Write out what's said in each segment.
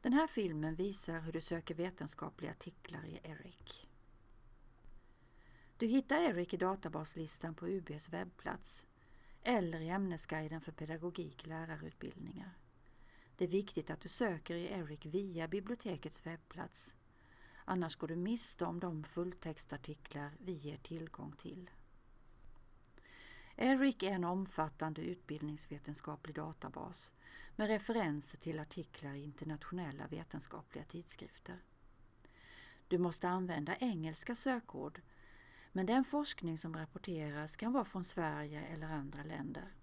Den här filmen visar hur du söker vetenskapliga artiklar i ERIC. Du hittar ERIC i databaslistan på UBs webbplats eller i ämnesguiden för pedagogik lärarutbildningar. Det är viktigt att du söker i ERIC via bibliotekets webbplats. Annars går du miste om de fulltextartiklar vi ger tillgång till. ERIC är en omfattande utbildningsvetenskaplig databas med referenser till artiklar i internationella vetenskapliga tidskrifter. Du måste använda engelska sökord men den forskning som rapporteras kan vara från Sverige eller andra länder.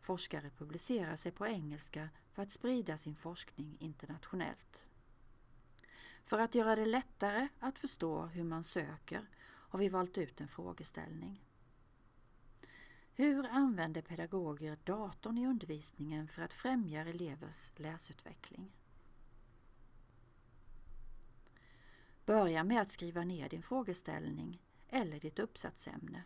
Forskare publicerar sig på engelska för att sprida sin forskning internationellt. För att göra det lättare att förstå hur man söker har vi valt ut en frågeställning. Hur använder pedagoger datorn i undervisningen för att främja elevers läsutveckling? Börja med att skriva ner din frågeställning eller ditt uppsatsämne.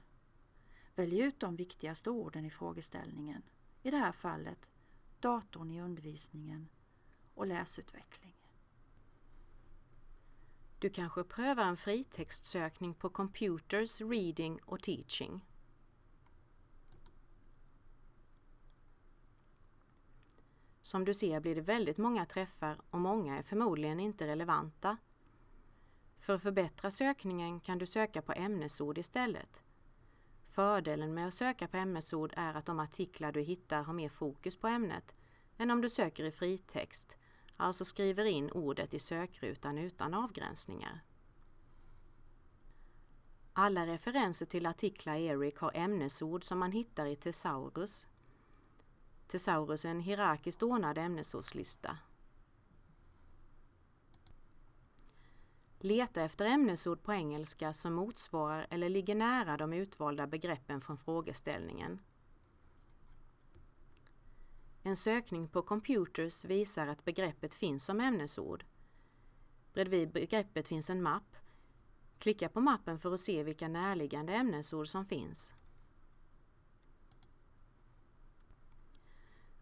Välj ut de viktigaste orden i frågeställningen, i det här fallet datorn i undervisningen och läsutveckling. Du kanske prövar en fritextsökning på Computers, Reading och Teaching. Som du ser blir det väldigt många träffar och många är förmodligen inte relevanta. För att förbättra sökningen kan du söka på ämnesord istället. Fördelen med att söka på ämnesord är att de artiklar du hittar har mer fokus på ämnet än om du söker i fritext, alltså skriver in ordet i sökrutan utan avgränsningar. Alla referenser till artiklar i ERIC har ämnesord som man hittar i Thesaurus. Thesaurus är en hierarkiskt ordnad ämnesordslista. Leta efter ämnesord på engelska som motsvarar eller ligger nära de utvalda begreppen från frågeställningen. En sökning på Computers visar att begreppet finns som ämnesord. Bredvid begreppet finns en mapp. Klicka på mappen för att se vilka närliggande ämnesord som finns.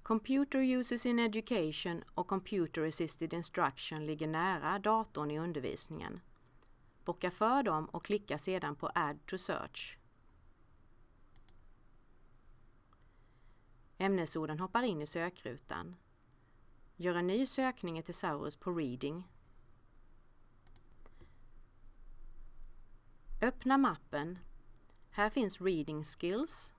Computer Uses in Education och Computer Assisted Instruction ligger nära datorn i undervisningen. Bocka för dem och klicka sedan på Add to Search. Ämnesorden hoppar in i sökrutan. Gör en ny sökning i Thesaurus på Reading. Öppna mappen. Här finns Reading Skills,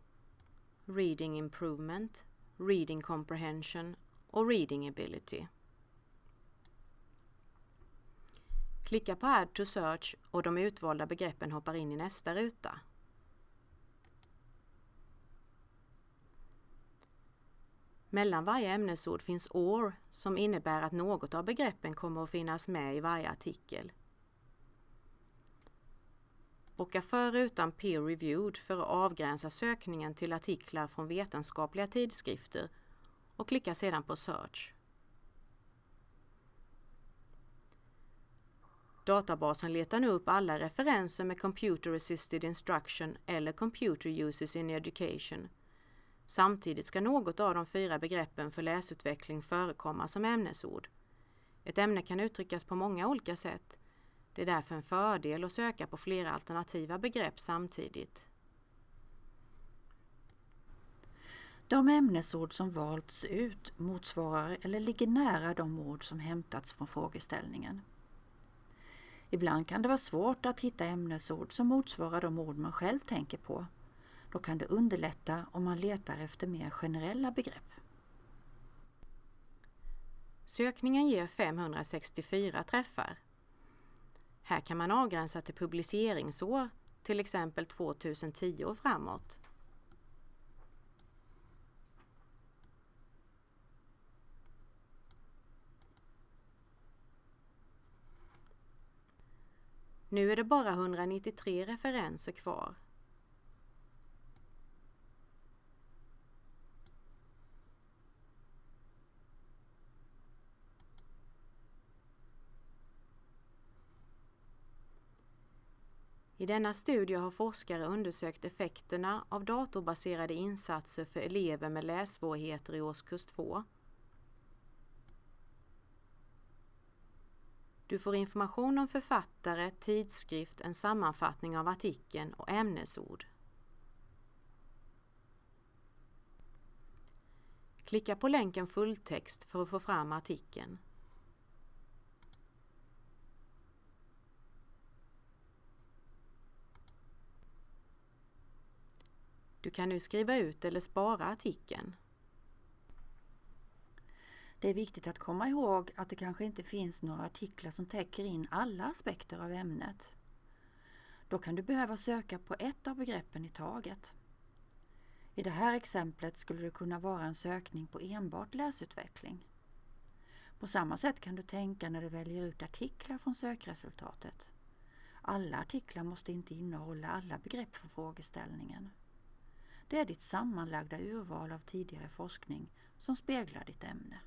Reading Improvement reading comprehension och reading ability. Klicka på Add to search och de utvalda begreppen hoppar in i nästa ruta. Mellan varje ämnesord finns OR som innebär att något av begreppen kommer att finnas med i varje artikel. Bocka för rutan Peer Reviewed för att avgränsa sökningen till artiklar från vetenskapliga tidskrifter och klicka sedan på Search. Databasen letar nu upp alla referenser med Computer Assisted Instruction eller Computer Uses in Education. Samtidigt ska något av de fyra begreppen för läsutveckling förekomma som ämnesord. Ett ämne kan uttryckas på många olika sätt det är därför en fördel att söka på flera alternativa begrepp samtidigt. De ämnesord som valts ut motsvarar eller ligger nära de ord som hämtats från frågeställningen. Ibland kan det vara svårt att hitta ämnesord som motsvarar de ord man själv tänker på. Då kan det underlätta om man letar efter mer generella begrepp. Sökningen ger 564 träffar. Här kan man avgränsa till publiceringsår, till exempel 2010 och framåt. Nu är det bara 193 referenser kvar. I denna studie har forskare undersökt effekterna av datorbaserade insatser för elever med lässvårigheter i årskurs 2. Du får information om författare, tidskrift, en sammanfattning av artikeln och ämnesord. Klicka på länken fulltext för att få fram artikeln. Du kan nu skriva ut eller spara artikeln. Det är viktigt att komma ihåg att det kanske inte finns några artiklar som täcker in alla aspekter av ämnet. Då kan du behöva söka på ett av begreppen i taget. I det här exemplet skulle det kunna vara en sökning på enbart läsutveckling. På samma sätt kan du tänka när du väljer ut artiklar från sökresultatet. Alla artiklar måste inte innehålla alla begrepp för frågeställningen. Det är ditt sammanlagda urval av tidigare forskning som speglar ditt ämne.